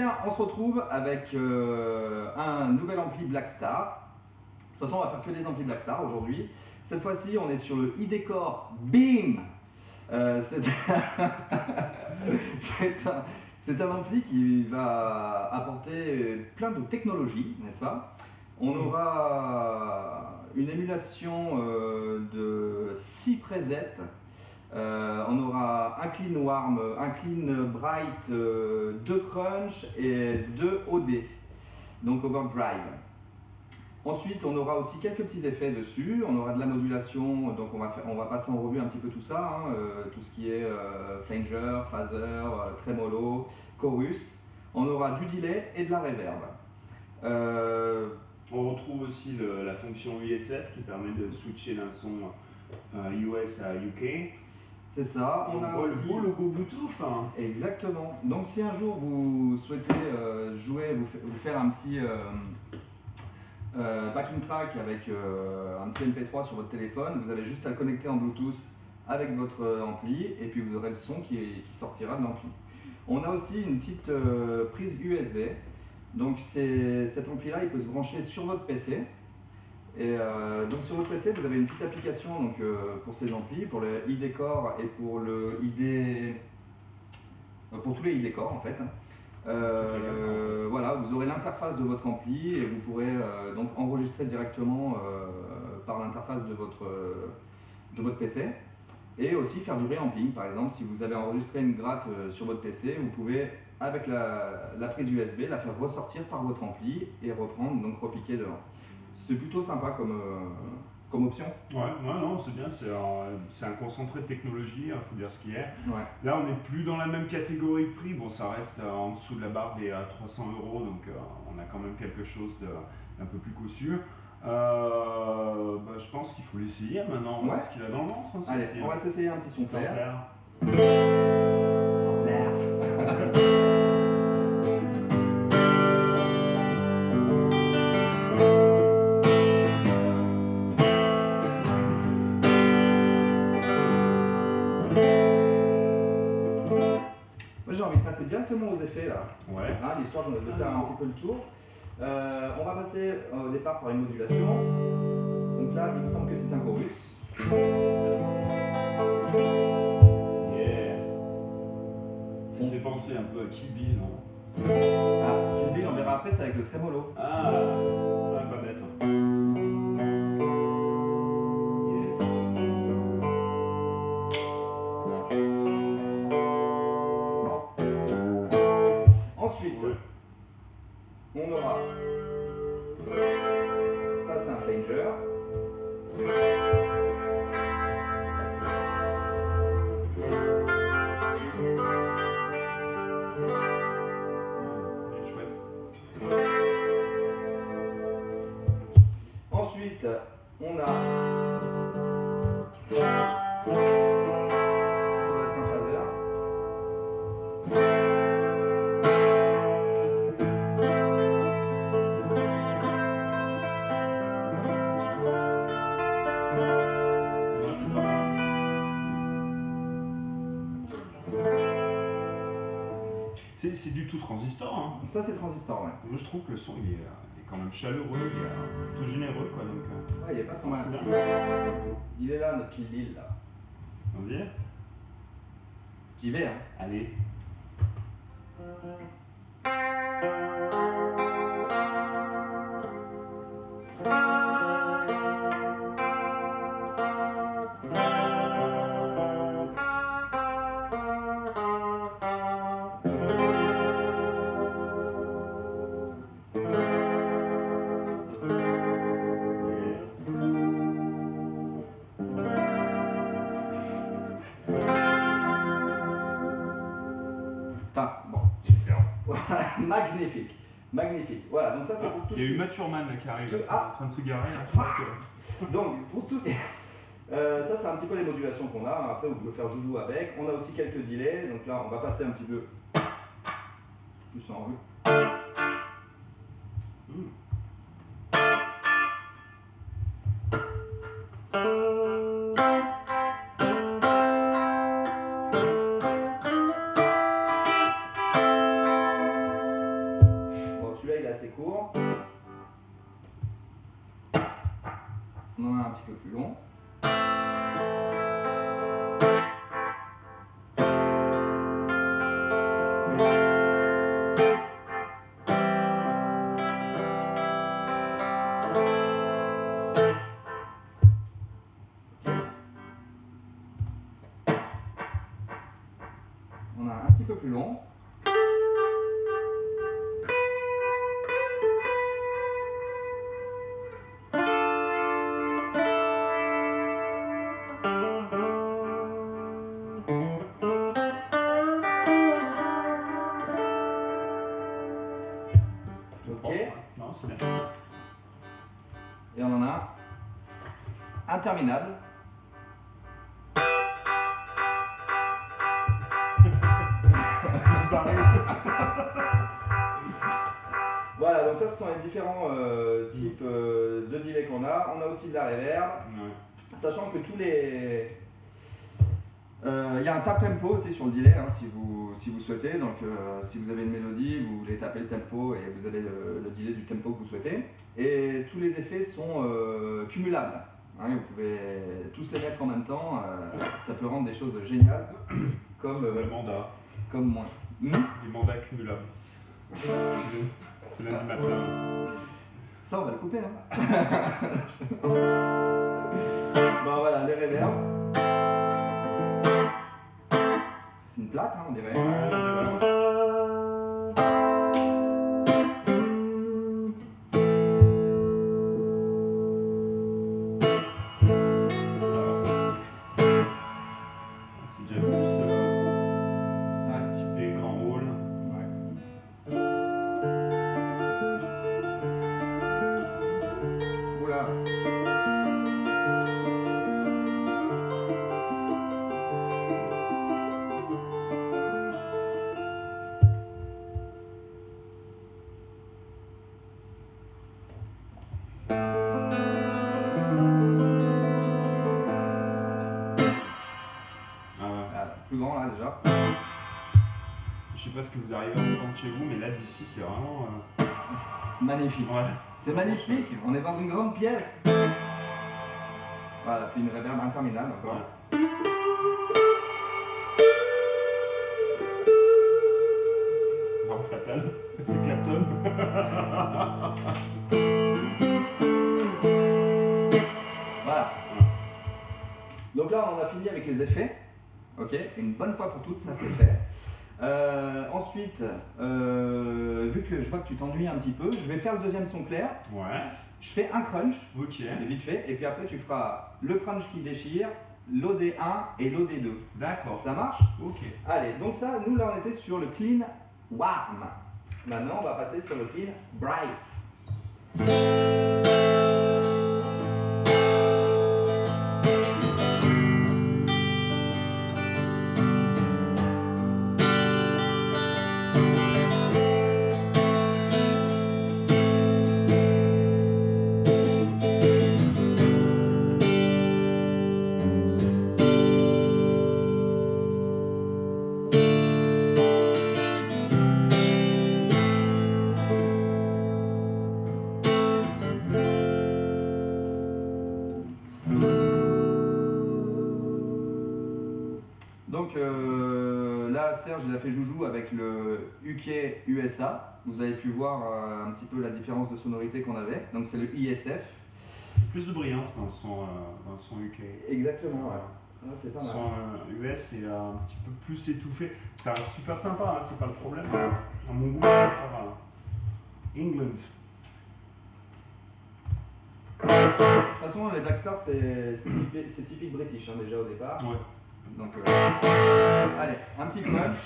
On se retrouve avec euh, un nouvel ampli Blackstar. De toute façon, on va faire que des amplis Blackstar aujourd'hui. Cette fois-ci, on est sur le iDecor Beam. Euh, c'est un, c'est un ampli qui va apporter plein de technologies, n'est-ce pas? On aura une émulation euh, de 6 presets euh, on aura un clean warm, un clean bright, euh, deux crunch et deux OD, donc overdrive. Ensuite, on aura aussi quelques petits effets dessus. On aura de la modulation, donc on va, passer en revue un petit peu tout ça, hein, euh, tout ce qui est flanger, phaser, tremolo, chorus. On aura du delay et de la reverb. on retrouve aussi la fonction USF qui permet de switcher d'un son US à UK. C'est ça. On, a aussi... le beau logo Bluetooth. Hein. Exactement. Donc si un jour vous souhaitez euh, jouer, vous, faire un petit euh, euh, backing track avec un petit MP3 sur votre téléphone, vous avez juste à le connecter en Bluetooth avec votre ampli et puis vous aurez le son qui, qui sortira de l'ampli. On a aussi une petite prise USB. Donc cet ampli là, il peut se brancher sur votre PC et euh, donc sur votre PC, vous avez une petite application donc, euh, pour ces amplis, pour le ID Core et pour le ID, euh, pour tous les ID Core en fait. voilà, vous aurez l'interface de votre ampli et vous pourrez donc enregistrer directement par l'interface de votre, de votre PC et aussi faire du réampling. Par exemple, si vous avez enregistré une gratte sur votre PC, vous pouvez avec la, la, prise USB la faire ressortir par votre ampli et reprendre, donc repiquer devant c'est plutôt sympa comme, euh, comme option. Ouais, ouais non, c'est bien, c'est un, un, concentré de technologie, il hein, faut dire ce qu'il y a. Là, on n'est plus dans la même catégorie de prix, bon, ça reste euh, en dessous de la barre des 300 euh, euros, donc on a quand même quelque chose d'un peu plus cossu. Euh, bah, je pense qu'il faut l'essayer maintenant, on ce qu'il a dans le ventre. Hein, Allez, on va s'essayer un petit son clair. Ouais. Hein, L'histoire de faire un petit peu le tour. Euh, on va passer euh, au départ par une modulation. Donc là, il me semble que c'est un chorus. Yeah. Ça me fait penser un peu à Kill Bill, non Ah, Kill Bill, on verra après, c'est avec le trémolo. Ah, pas bête. Hein. Ensuite, on a C'est du tout transistor. Hein. Ça, c'est transistor, ouais. Moi, je trouve que le son, il est, euh, quand même chaleureux, il est plutôt généreux, quoi. Donc, euh. ouais, il est pas trop mal. Il est là, notre Kill là. On vient J'y vais, hein. Allez. Magnifique. Magnifique. Voilà, donc ça c'est pour tout. Il y a eu Maturman qui arrive en train de se garer. donc, pour tout. Euh, ça, c'est un petit peu les modulations qu'on a. Après, vous pouvez faire joujou avec. On a aussi quelques delays. Donc là, on va passer un petit peu plus en rue. Petit peu plus long. Ok. Non, c'est bien. Et on en a interminable. Voilà, donc ça ce sont les différents euh, types euh, de delay qu'on a. On a aussi de la reverb, Ouais. sachant que tous les... Euh, Il y a un tap tempo aussi sur le delay hein, si, vous, si vous souhaitez. Donc si vous avez une mélodie, vous voulez taper le tempo et vous avez le, le delay du tempo que vous souhaitez. Et tous les effets sont cumulables. hein, vous pouvez tous les mettre en même temps. ça peut rendre des choses géniales comme, Le mandat. comme. Hmm Les mandats cumulables. Excusez, C'est lundi matin. Ça, on va le couper. Hein. bon, voilà, les reverbs. C'est une plate, hein, on dirait. Je sais pas ce que vous arrivez à entendre chez vous, mais là d'ici c'est vraiment. euh, Magnifique. Ouais. C'est magnifique, on est dans une grande pièce. Voilà, puis une réverb interminable encore. Ouais. Fatale, c'est Clapton. Voilà. Donc là, on a fini avec les effets. Ok, une bonne fois pour toutes, ça c'est fait. Euh, ensuite, euh, vu que je vois que tu t'ennuies un petit peu, je vais faire le deuxième son clair. Ouais, Je fais un crunch, ok. vite fait, et puis après tu feras le crunch qui déchire, l'OD1 et l'OD2. D'accord. Ça marche Ok. Allez, donc ça, nous là on était sur le clean warm. Maintenant, on va passer sur le clean bright. Là, Serge, il a fait joujou avec le UK USA. Vous avez pu voir euh, un petit peu la différence de sonorité qu'on avait. Donc c'est le ISF. Plus de brillance dans le son, euh, dans le son UK. Exactement, ouais. C'est pas Le mal. son US est euh, un petit peu plus étouffé. Ça reste super sympa, hein, c'est pas le problème. À mon goût, je préfère euh, England. De toute façon, les Black Stars, c'est c'est typique, c'est typique british hein, déjà au départ. Ouais. Donc, euh, allez, un petit crunch.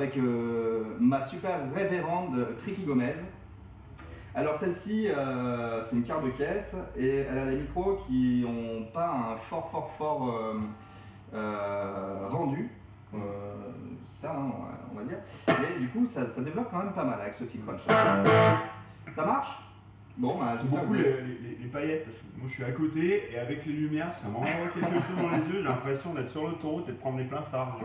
Avec euh, ma super révérende Tricky Gomez. Alors celle-ci, euh, c'est une carte de caisse et elle a des micros qui n'ont pas un fort fort fort euh, euh, rendu. ça, hein, on va dire. Et du coup, ça, développe quand même pas mal avec ce T-Crunch. Ça marche? Bon, bah, j'espère beaucoup les, les, paillettes, parce que moi je suis à côté et avec les lumières, ça m'envoie quelque chose dans les yeux. J'ai l'impression d'être sur l'autoroute et de prendre des pleins phares.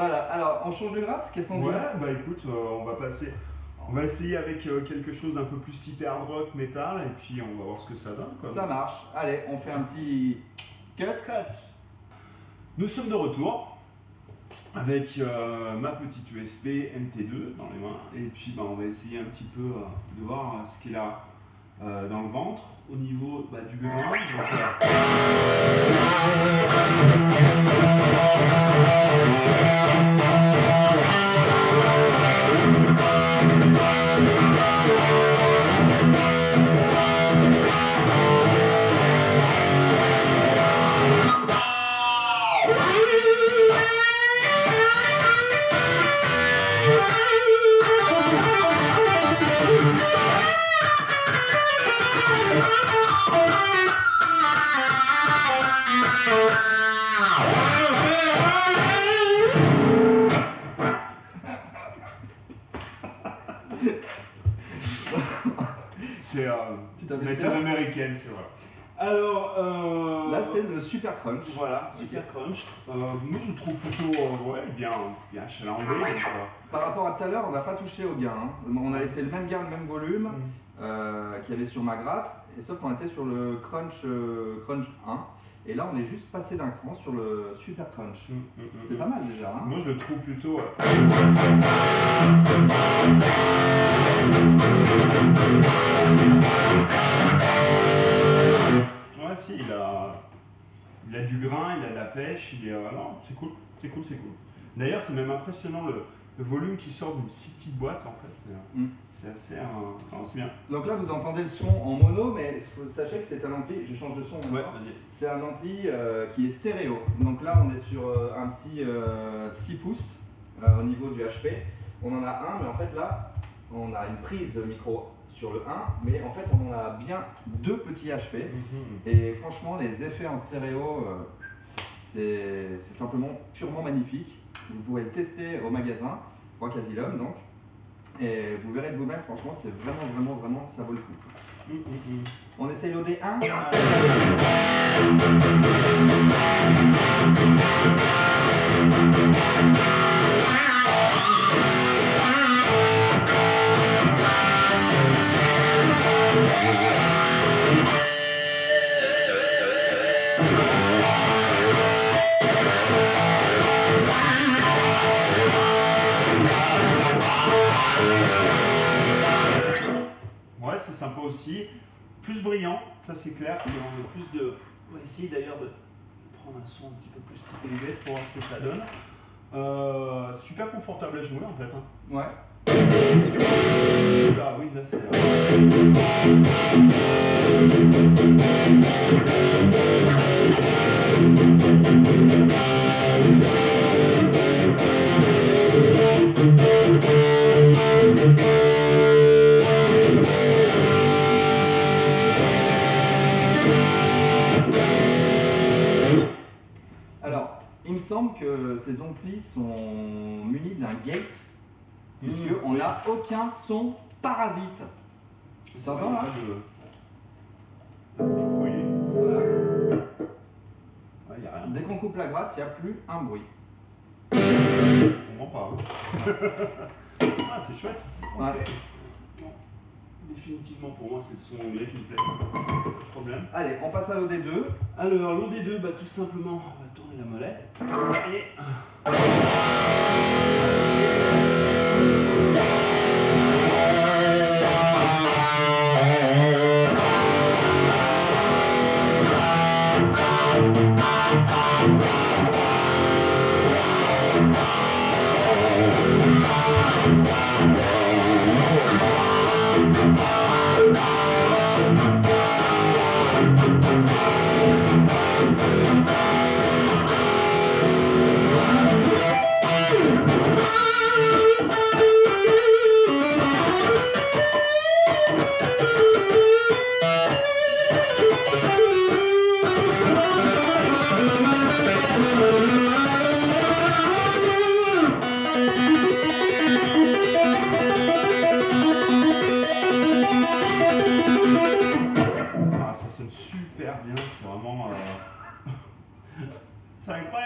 Voilà. Alors, on change de gratte Qu'est-ce qu'on dit Ouais, bah écoute, euh, on va passer. On va essayer avec euh, quelque chose d'un peu plus type hard rock, metal, et puis on va voir ce que ça donne. Ça marche. Allez, on fait un petit cut. Cut. Nous sommes de retour avec euh, ma petite USB MT2 dans les mains, et puis bah, on va essayer un petit peu de voir ce qu'il a dans le ventre au niveau bah, du grain. C'est euh, méthode américaine, c'est vrai. Alors, euh, là c'était le Super Crunch. Voilà, Super Crunch. Euh, moi je le trouve plutôt euh, ouais, bien, bien chalandé. Par rapport à tout à l'heure, on n'a pas touché au gain. Hein. On a laissé le même gain, le même volume mm. qu'il y avait sur ma gratte, et sauf qu'on était sur le Crunch, Crunch 1. Et là, on est juste passé d'un cran sur le Super Crunch. Mm, mm, c'est pas mal déjà. Hein. Moi, je le trouve plutôt. Ouais, si, il a, il a du grain, il a de la pêche, il est. Euh, non, c'est cool, c'est cool, c'est cool. D'ailleurs, c'est même impressionnant le volume qui sort d'une si petite boîte en fait. C'est mm. assez euh, bien. Donc là vous entendez le son en mono, mais sachez que c'est un ampli, je change de son ouais, C'est un ampli euh, qui est stéréo. Donc là on est sur un petit 6 pouces au niveau du HP. On en a un, mais en fait là on a une prise de micro sur le 1, mais en fait on en a bien deux petits HP. Mhm. Et franchement, les effets en stéréo, euh, c'est simplement purement magnifique. Vous pouvez le tester au magasin, Rock Asylum donc. Et vous verrez de vous-même, franchement, c'est vraiment, vraiment, vraiment, ça vaut le coup. Mhm, mhm. On essaye l'OD1 sympa aussi. Plus brillant, ça c'est clair. On a plus de. On va essayer d'ailleurs de prendre un son un petit peu plus type US pour voir ce que ça donne. Euh, super confortable à jouer en fait. Hein. Ouais. Ah oui, là c'est. Ces amplis sont munis d'un gate, puisqu'on mmh. n'a aucun son parasite. Ça là Dès qu'on coupe la gratte, il n'y a plus un bruit. On pas. Hein. ah, c'est chouette définitivement pour moi c'est le son anglais qui me plaît. Pas de problème. Allez, on passe à l'OD2. Alors l'OD2, bah tout simplement, on va tourner la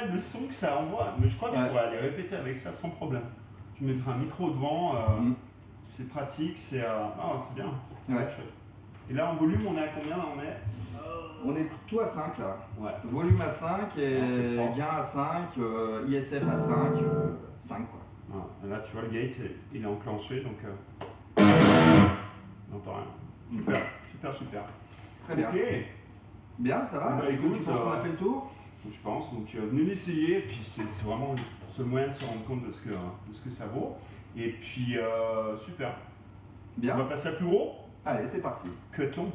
le son que ça envoie, mais je crois que je pourrais aller répéter avec ça sans problème. Tu mettrais un micro devant, mm. c'est pratique, c'est ah, c'est bien. Et là en volume, on est à combien là on est? On est tout à 5 là. Ouais. Volume à 5 et gain à 5, euh, ISF à 5, 5 euh, quoi. Ah, là tu vois le gate, il est enclenché donc. Euh... n'entend rien. Super, super, super. Très bien. Ok. Bien, ça va? Bah, écoute, Je pense qu'on a fait le tour? Je pense, donc euh, venez l'essayer, puis c'est vraiment le seul moyen de se rendre compte de ce que, de ce que ça vaut. Et puis, super. Bien. On va passer à plus gros Allez, c'est parti. Que-t-on